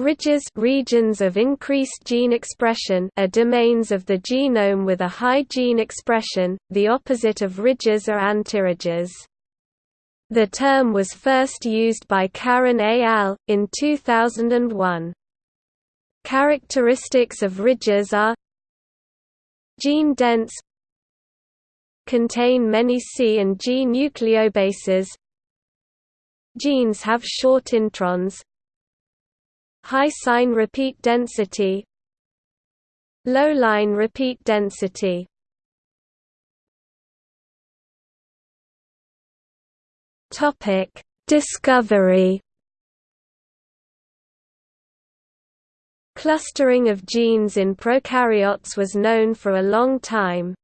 Ridges regions of increased gene expression are domains of the genome with a high gene expression, the opposite of ridges are antiridges. The term was first used by Caron et al. in 2001. Characteristics of ridges are Gene dense Contain many C and G nucleobases Genes have short introns High SINE repeat density Low line repeat density Topic Discovery Clustering of genes in prokaryotes was known for a long time.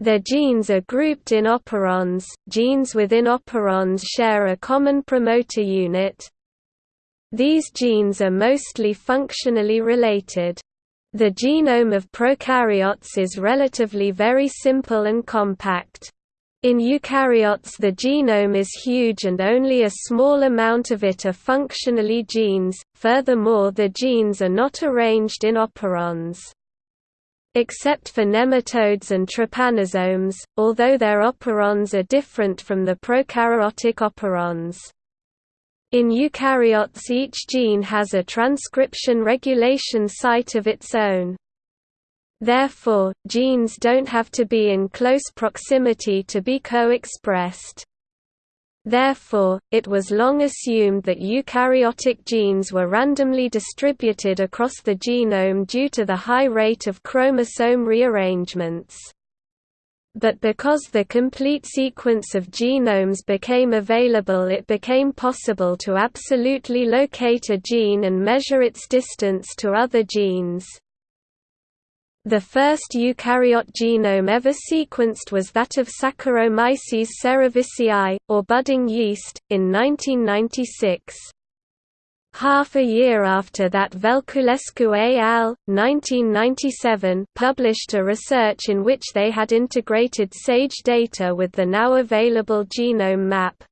Their genes are grouped in operons. Genes within operons share a common promoter unit, these genes are mostly functionally related. The genome of prokaryotes is relatively very simple and compact. In eukaryotes the genome is huge and only a small amount of it are functionally genes, furthermore the genes are not arranged in operons. Except for nematodes and trypanosomes, although their operons are different from the prokaryotic operons. In eukaryotes each gene has a transcription regulation site of its own. Therefore, genes don't have to be in close proximity to be co-expressed. Therefore, it was long assumed that eukaryotic genes were randomly distributed across the genome due to the high rate of chromosome rearrangements but because the complete sequence of genomes became available it became possible to absolutely locate a gene and measure its distance to other genes. The first eukaryote genome ever sequenced was that of Saccharomyces cerevisiae, or budding yeast, in 1996. Half a year after that Velculescu et al. 1997 published a research in which they had integrated SAGE data with the now available genome map.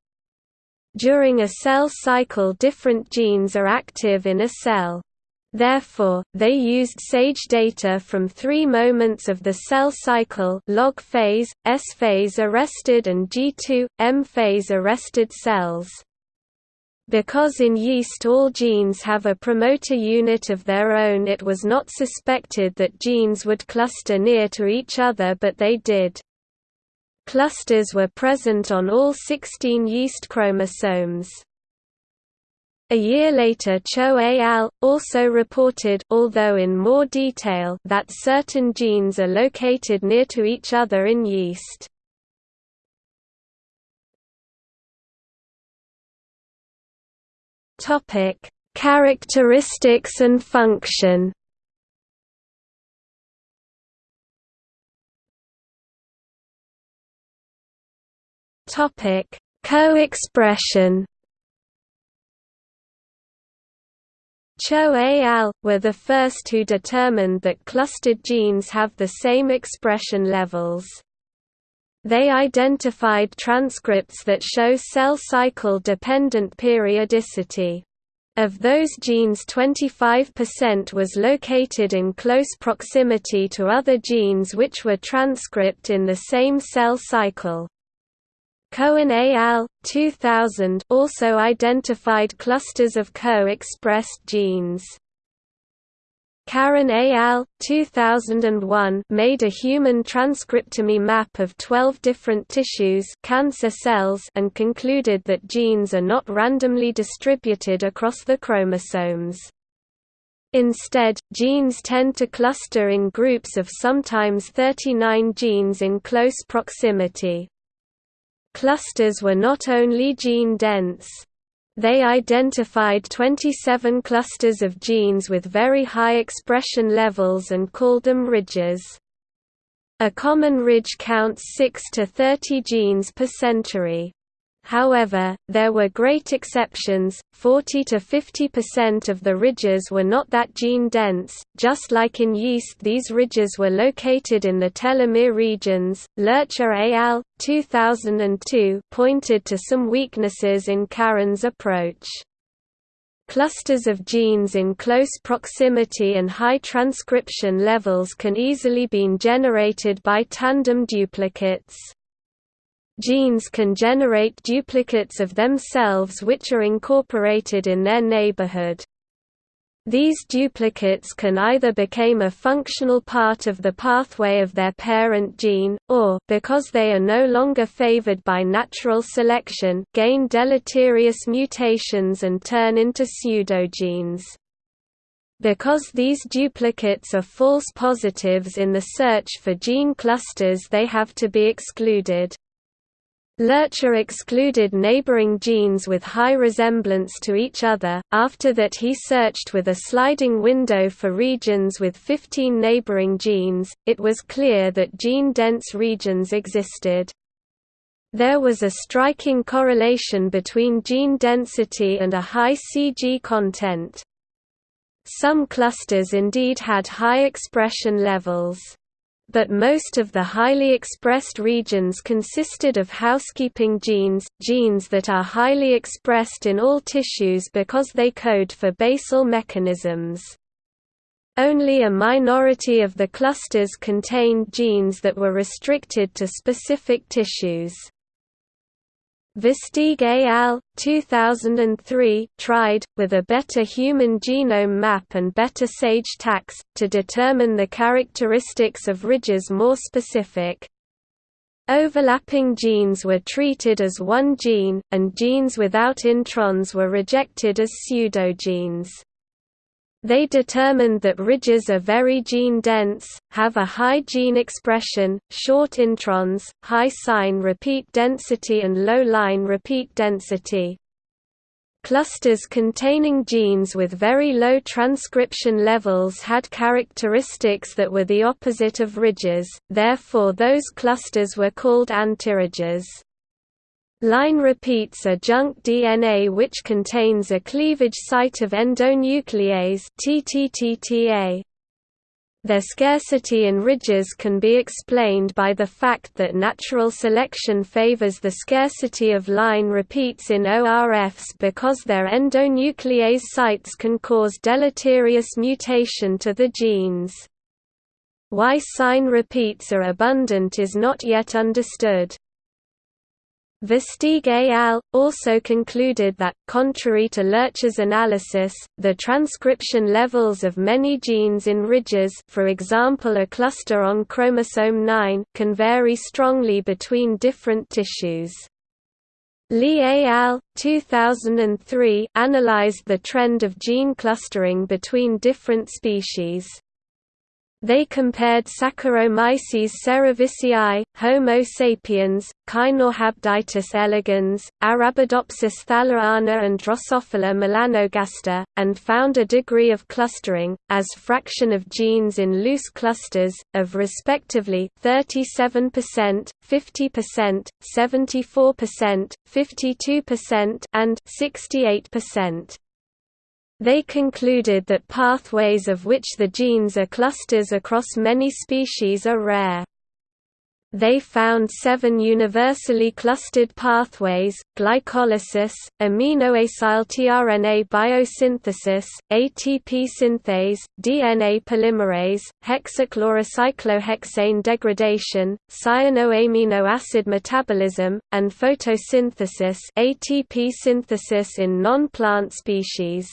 During a cell cycle different genes are active in a cell. Therefore, they used SAGE data from three moments of the cell cycle log phase, S phase arrested and G2, M phase arrested cells. Because in yeast all genes have a promoter unit of their own it was not suspected that genes would cluster near to each other but they did. Clusters were present on all 16 yeast chromosomes. A year later Cho et al. also reported although in more detail that certain genes are located near to each other in yeast. Topic: Characteristics and function. Topic: Co-expression. Cho et al. were the first who determined that clustered genes have the same expression levels. They identified transcripts that show cell cycle dependent periodicity. Of those genes 25% was located in close proximity to other genes which were transcript in the same cell cycle. Cohen et al. 2000 also identified clusters of co-expressed genes. Caron et al. 2001 made a human transcriptome map of 12 different tissues cancer cells and concluded that genes are not randomly distributed across the chromosomes. Instead, genes tend to cluster in groups of sometimes 39 genes in close proximity. Clusters were not only gene-dense, they identified 27 clusters of genes with very high expression levels and called them ridges. A common ridge counts 6 to 30 genes per centiray. However, there were great exceptions, 40 to 50% of the ridges were not that gene-dense, just like in yeast these ridges were located in the telomere regions. Lercher al. 2002 pointed to some weaknesses in Caron's approach. Clusters of genes in close proximity and high transcription levels can easily be generated by tandem duplicates. Genes can generate duplicates of themselves which are incorporated in their neighborhood. These duplicates can either become a functional part of the pathway of their parent gene, or, because they are no longer favored by natural selection, gain deleterious mutations and turn into pseudogenes. Because these duplicates are false positives in the search for gene clusters they have to be excluded. Lercher excluded neighboring genes with high resemblance to each other, after that he searched with a sliding window for regions with 15 neighboring genes, it was clear that gene-dense regions existed. There was a striking correlation between gene density and a high CG content. Some clusters indeed had high expression levels but most of the highly expressed regions consisted of housekeeping genes, genes that are highly expressed in all tissues because they code for basal mechanisms. Only a minority of the clusters contained genes that were restricted to specific tissues. Versteeg et al. 2003 tried, with a better human genome map and better SAGE tags, to determine the characteristics of ridges more specific. Overlapping genes were treated as one gene, and genes without introns were rejected as pseudogenes. They determined that ridges are very gene-dense, have a high gene expression, short introns, high SINE repeat density and low line repeat density. Clusters containing genes with very low transcription levels had characteristics that were the opposite of ridges, therefore those clusters were called antiridges. Line repeats are junk DNA which contains a cleavage site of endonuclease TTTTA. Their scarcity in ridges can be explained by the fact that natural selection favors the scarcity of line repeats in ORFs because their endonuclease sites can cause deleterious mutation to the genes. Why SINE repeats are abundant is not yet understood. Versteeg al. also concluded that, contrary to Lercher's analysis, the transcription levels of many genes in ridges for example a cluster on chromosome 9 can vary strongly between different tissues. Li et al. 2003 analyzed the trend of gene clustering between different species. They compared Saccharomyces cerevisiae, Homo sapiens, Caenorhabditis elegans, Arabidopsis thaliana and Drosophila melanogaster, and found a degree of clustering, as fraction of genes in loose clusters, of respectively 37%, 50%, 74%, 52% and 68%. They concluded that pathways of which the genes are clusters across many species are rare. They found seven universally clustered pathways, glycolysis, aminoacyl tRNA biosynthesis, ATP synthase, DNA polymerase, hexachlorocyclohexane degradation, cyanoamino acid metabolism, and photosynthesis ATP synthesis in non-plant species.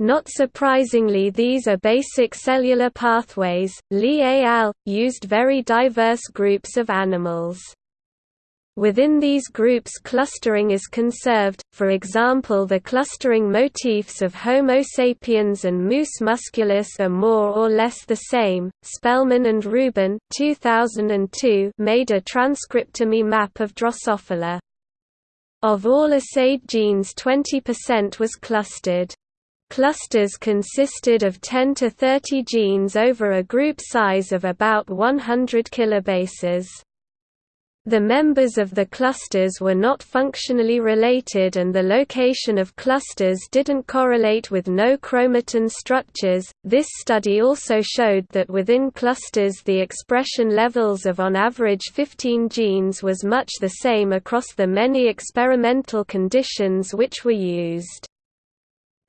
Not surprisingly these are basic cellular pathways. Li al. used very diverse groups of animals. Within these groups clustering is conserved, for example the clustering motifs of Homo sapiens and Mus musculus are more or less the same. Spellman and Rubin 2002 made a transcriptome map of Drosophila. Of all assayed genes 20% was clustered. Clusters consisted of 10 to 30 genes over a group size of about 100 kilobases. The members of the clusters were not functionally related and the location of clusters didn't correlate with no chromatin structures. This study also showed that within clusters the expression levels of on average 15 genes was much the same across the many experimental conditions which were used.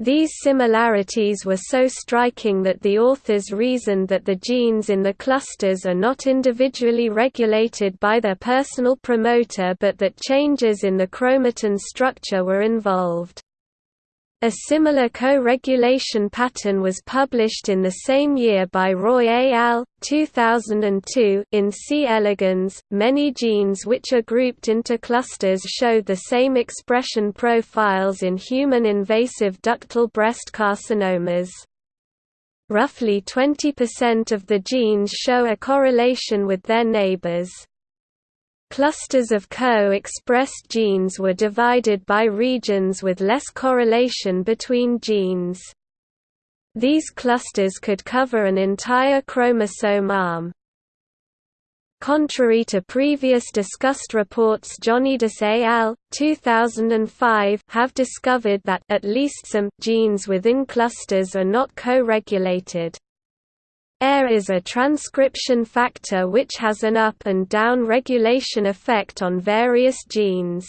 These similarities were so striking that the authors reasoned that the genes in the clusters are not individually regulated by their personal promoter but that changes in the chromatin structure were involved. A similar co-regulation pattern was published in the same year by Roy et al. 2002 in C. elegans. Many genes which are grouped into clusters show the same expression profiles in human invasive ductal breast carcinomas. Roughly 20% of the genes show a correlation with their neighbors. Clusters of co-expressed genes were divided by regions with less correlation between genes. These clusters could cover an entire chromosome arm. Contrary to previous discussed reports Johnidis et al. 2005 have discovered that at least some genes within clusters are not co-regulated. AIRE is a transcription factor which has an up and down regulation effect on various genes.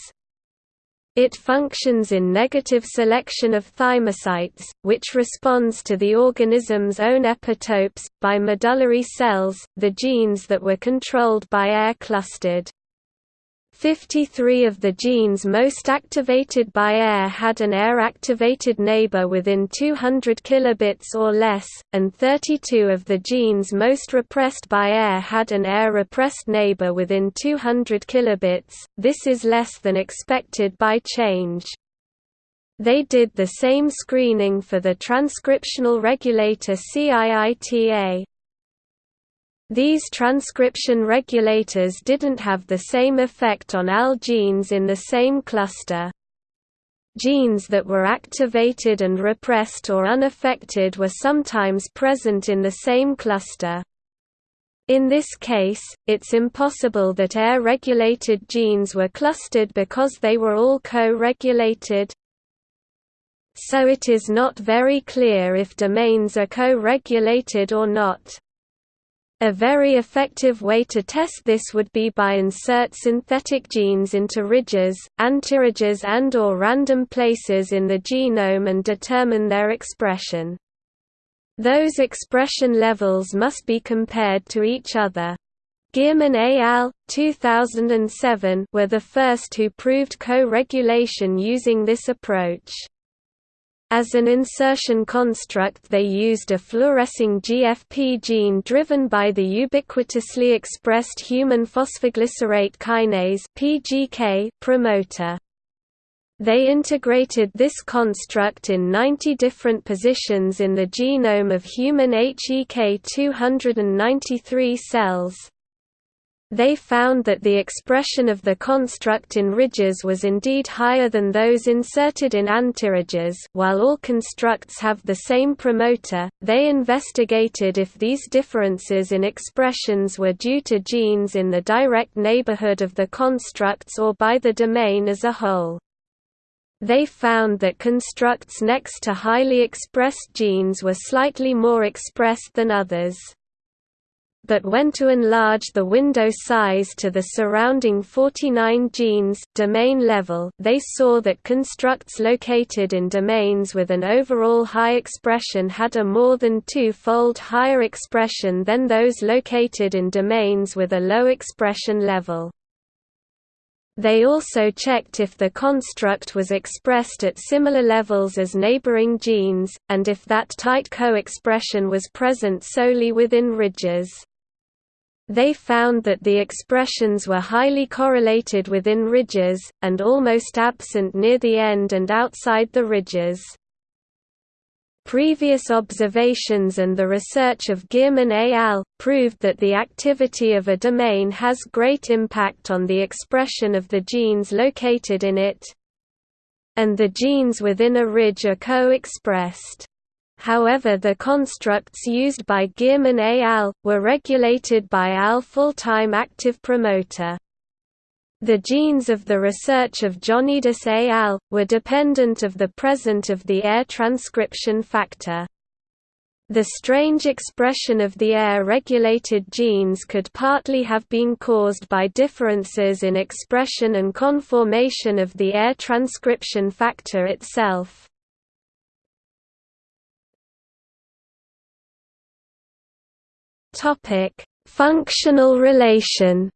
It functions in negative selection of thymocytes, which responds to the organism's own epitopes, by medullary cells, the genes that were controlled by AIRE clustered. 53 of the genes most activated by AIRE had an AIRE-activated neighbor within 200 kilobits or less, and 32 of the genes most repressed by AIRE had an AIRE-repressed neighbor within 200 kilobits, this is less than expected by change. They did the same screening for the transcriptional regulator CIITA. These transcription regulators didn't have the same effect on AL genes in the same cluster. Genes that were activated and repressed or unaffected were sometimes present in the same cluster. In this case, it's impossible that AIRE-regulated genes were clustered because they were all co-regulated. So it is not very clear if domains are co-regulated or not. A very effective way to test this would be by insert synthetic genes into ridges, antiridges and or random places in the genome and determine their expression. Those expression levels must be compared to each other. Gierman et al. 2007 were the first who proved co-regulation using this approach. As an insertion construct they used a fluorescing GFP gene driven by the ubiquitously expressed human phosphoglycerate kinase PGK promoter. They integrated this construct in 90 different positions in the genome of human HEK 293 cells. They found that the expression of the construct in ridges was indeed higher than those inserted in antiridges while all constructs have the same promoter, they investigated if these differences in expressions were due to genes in the direct neighborhood of the constructs or by the domain as a whole. They found that constructs next to highly expressed genes were slightly more expressed than others but when to enlarge the window size to the surrounding 49 genes domain level, they saw that constructs located in domains with an overall high expression had a more than two-fold higher expression than those located in domains with a low expression level. They also checked if the construct was expressed at similar levels as neighboring genes, and if that tight co-expression was present solely within ridges. They found that the expressions were highly correlated within ridges, and almost absent near the end and outside the ridges. Previous observations and the research of Gierman et al. proved that the activity of a domain has great impact on the expression of the genes located in it, and the genes within a ridge are co-expressed. However the constructs used by Gierman et al. were regulated by AL full-time active promoter. The genes of the research of Johnidis et al. were dependent of the presence of the AIRE transcription factor. The strange expression of the AIRE-regulated genes could partly have been caused by differences in expression and conformation of the AIRE transcription factor itself. Functional relation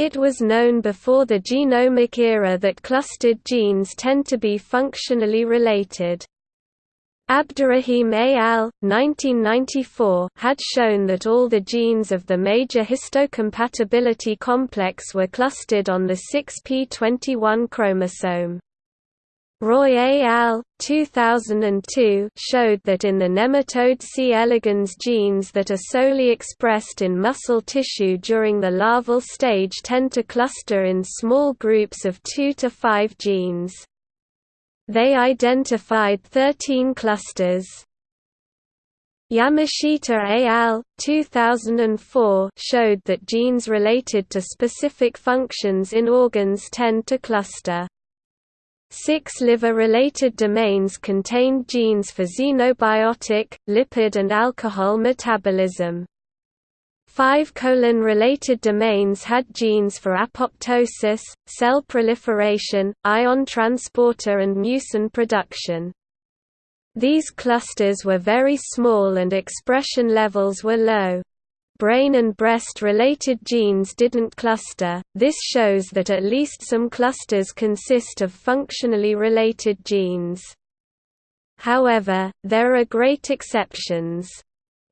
It was known before the genomic era that clustered genes tend to be functionally related. Abdurrahim et al. 1994 had shown that all the genes of the major histocompatibility complex were clustered on the 6p21 chromosome. Roy al. 2002 showed that in the nematode C. elegans genes that are solely expressed in muscle tissue during the larval stage tend to cluster in small groups of 2 to 5 genes. They identified 13 clusters. Yamashita al. 2004 showed that genes related to specific functions in organs tend to cluster. Six liver-related domains contained genes for xenobiotic, lipid and alcohol metabolism. Five colon-related domains had genes for apoptosis, cell proliferation, ion transporter and mucin production. These clusters were very small and expression levels were low brain and breast-related genes didn't cluster, this shows that at least some clusters consist of functionally related genes. However, there are great exceptions.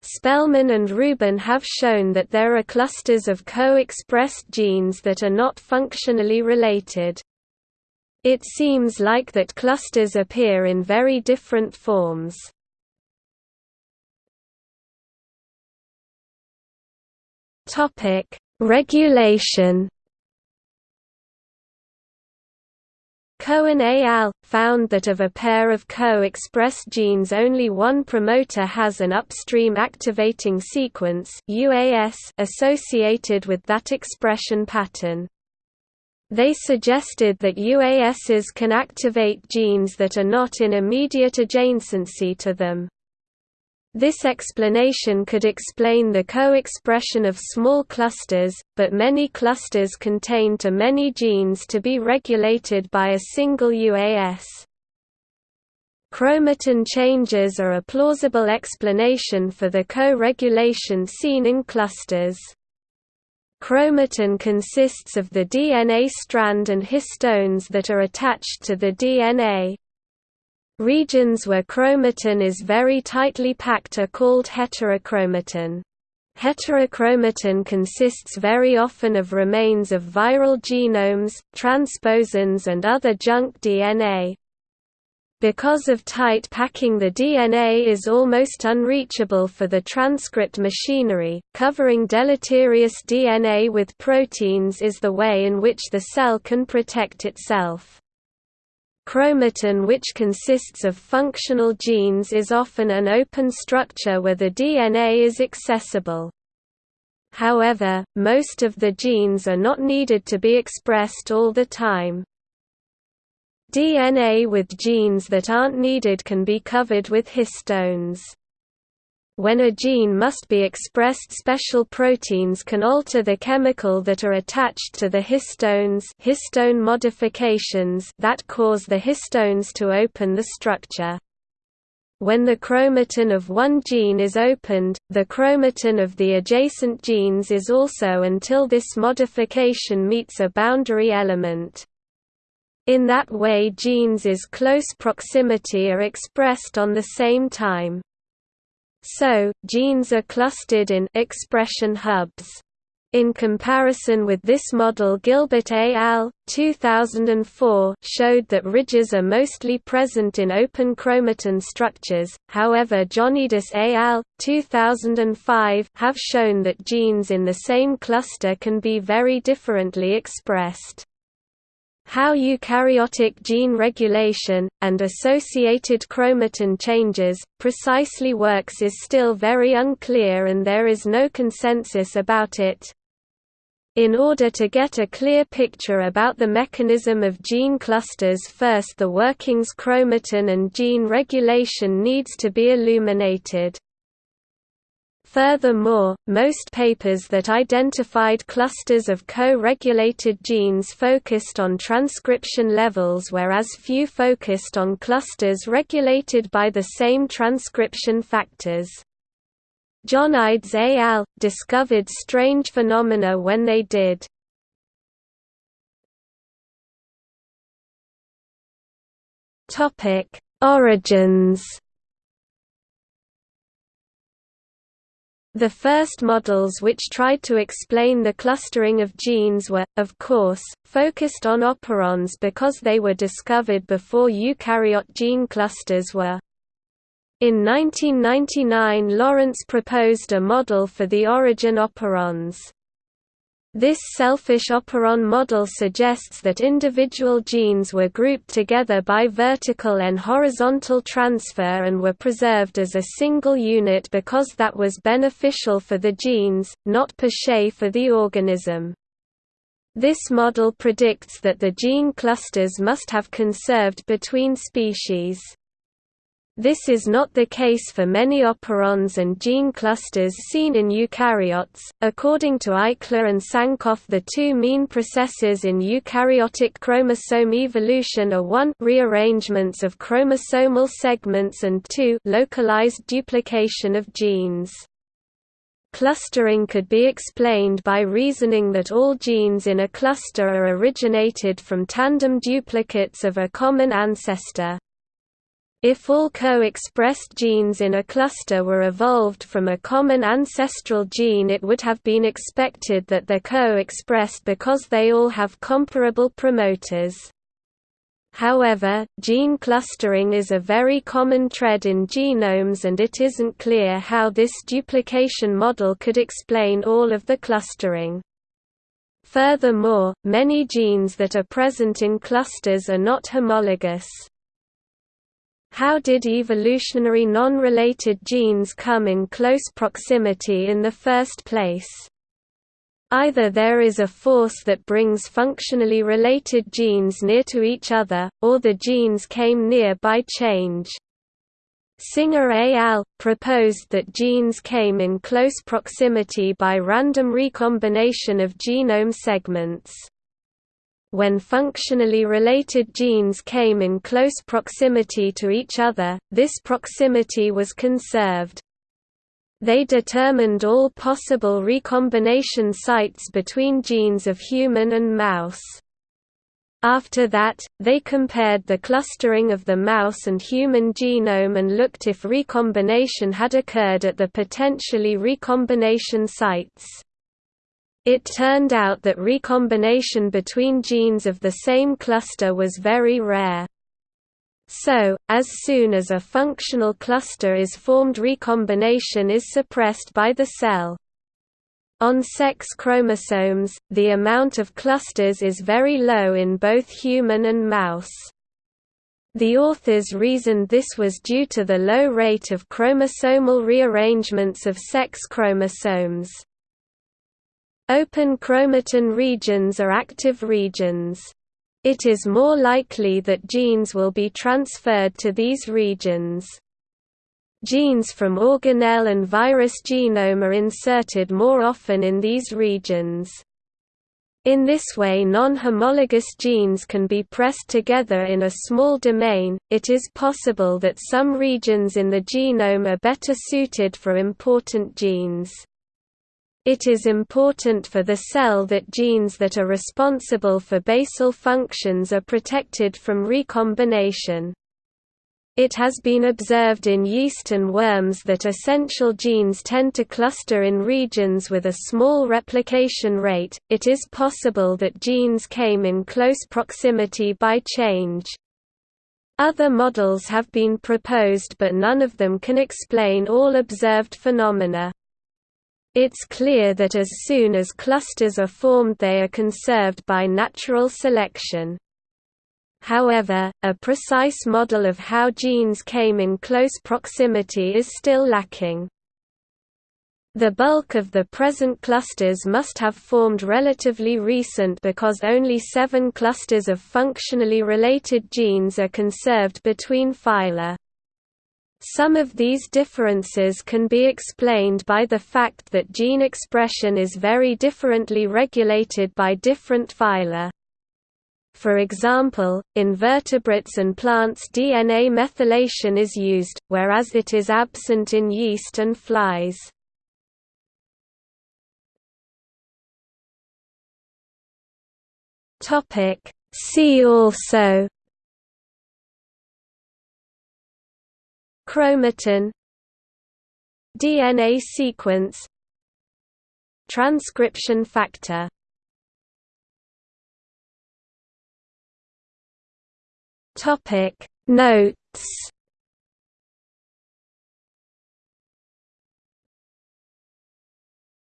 Spellman and Rubin have shown that there are clusters of co-expressed genes that are not functionally related. It seems like that clusters appear in very different forms. Topic: Regulation. Cohen et al. found that of a pair of co-expressed genes only one promoter has an upstream activating sequence associated with that expression pattern. They suggested that UASs can activate genes that are not in immediate adjacency to them. This explanation could explain the co-expression of small clusters, but many clusters contain too many genes to be regulated by a single UAS. Chromatin changes are a plausible explanation for the co-regulation seen in clusters. Chromatin consists of the DNA strand and histones that are attached to the DNA. Regions where chromatin is very tightly packed are called heterochromatin. Heterochromatin consists very often of remains of viral genomes, transposons and other junk DNA. Because of tight packing the DNA is almost unreachable for the transcript machinery, covering deleterious DNA with proteins is the way in which the cell can protect itself. Chromatin which consists of functional genes is often an open structure where the DNA is accessible. However, most of the genes are not needed to be expressed all the time. DNA with genes that aren't needed can be covered with histones. When a gene must be expressed special proteins can alter the chemical that are attached to the histones histone modifications that cause the histones to open the structure. When the chromatin of one gene is opened, the chromatin of the adjacent genes is also until this modification meets a boundary element. In that way genes is close proximity are expressed on the same time. So, genes are clustered in expression hubs. In comparison with this model Gilbert et al. 2004 showed that ridges are mostly present in open chromatin structures, however Johnidis et al. 2005 have shown that genes in the same cluster can be very differently expressed. How eukaryotic gene regulation, and associated chromatin changes, precisely works is still very unclear and there is no consensus about it. In order to get a clear picture about the mechanism of gene clusters first the workings chromatin and gene regulation needs to be illuminated. Furthermore, most papers that identified clusters of co-regulated genes focused on transcription levels whereas few focused on clusters regulated by the same transcription factors. Johnidis al. discovered strange phenomena when they did. Origins The first models which tried to explain the clustering of genes were, of course, focused on operons because they were discovered before eukaryote gene clusters were. In 1999 Lawrence proposed a model for the origin operons. This selfish operon model suggests that individual genes were grouped together by vertical and horizontal transfer and were preserved as a single unit because that was beneficial for the genes, not per se for the organism. This model predicts that the gene clusters must have conserved between species. This is not the case for many operons and gene clusters seen in eukaryotes. According to Eichler and Sankoff, the two mean processes in eukaryotic chromosome evolution are 1 rearrangements of chromosomal segments and 2 localized duplication of genes. Clustering could be explained by reasoning that all genes in a cluster are originated from tandem duplicates of a common ancestor. If all co-expressed genes in a cluster were evolved from a common ancestral gene it would have been expected that they're co-expressed because they all have comparable promoters. However, gene clustering is a very common trend in genomes and it isn't clear how this duplication model could explain all of the clustering. Furthermore, many genes that are present in clusters are not homologous. How did evolutionary non-related genes come in close proximity in the first place? Either there is a force that brings functionally related genes near to each other, or the genes came near by change. Singer et al. proposed that genes came in close proximity by random recombination of genome segments. When functionally related genes came in close proximity to each other, this proximity was conserved. They determined all possible recombination sites between genes of human and mouse. After that, they compared the clustering of the mouse and human genome and looked if recombination had occurred at the potentially recombination sites. It turned out that recombination between genes of the same cluster was very rare. So, as soon as a functional cluster is formed recombination is suppressed by the cell. On sex chromosomes, the amount of clusters is very low in both human and mouse. The authors reasoned this was due to the low rate of chromosomal rearrangements of sex chromosomes. Open chromatin regions are active regions. It is more likely that genes will be transferred to these regions. Genes from organelle and virus genome are inserted more often in these regions. In this way non-homologous genes can be pressed together in a small domain. It is possible that some regions in the genome are better suited for important genes. It is important for the cell that genes that are responsible for basal functions are protected from recombination. It has been observed in yeast and worms that essential genes tend to cluster in regions with a small replication rate. It is possible that genes came in close proximity by change. Other models have been proposed but none of them can explain all observed phenomena. It's clear that as soon as clusters are formed they are conserved by natural selection. However, a precise model of how genes came in close proximity is still lacking. The bulk of the present clusters must have formed relatively recent because only seven clusters of functionally related genes are conserved between phyla. Some of these differences can be explained by the fact that gene expression is very differently regulated by different phyla. For example, in vertebrates and plants DNA methylation is used, whereas it is absent in yeast and flies. See also Chromatin DNA sequence Transcription factor. Topic. Notes